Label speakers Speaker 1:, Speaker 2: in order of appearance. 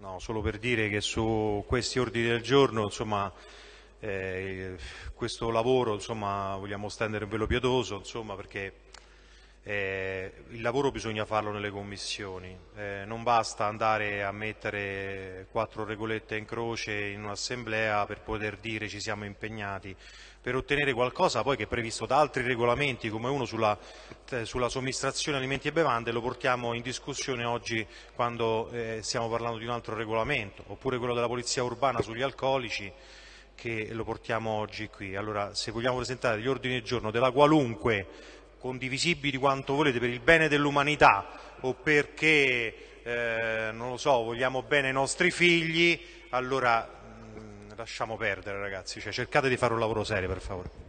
Speaker 1: No, solo per dire che su questi ordini del giorno, insomma, eh, questo lavoro, insomma, vogliamo stendere un velo pietoso, insomma, perché eh, il lavoro bisogna farlo nelle commissioni, eh, non basta andare a mettere quattro regolette in croce in un'assemblea per poter dire ci siamo impegnati, per ottenere qualcosa poi che è previsto da altri regolamenti come uno sulla, eh, sulla somministrazione alimenti e bevande lo portiamo in discussione oggi quando eh, stiamo parlando di un altro regolamento, oppure quello della polizia urbana sugli alcolici che lo portiamo oggi qui. Allora se vogliamo presentare gli ordini del giorno della qualunque condivisibili quanto volete per il bene dell'umanità o perché, eh, non lo so, vogliamo bene ai nostri figli, allora mh, mm, lasciamo perdere ragazzi, cioè, cercate di fare un lavoro serio per favore.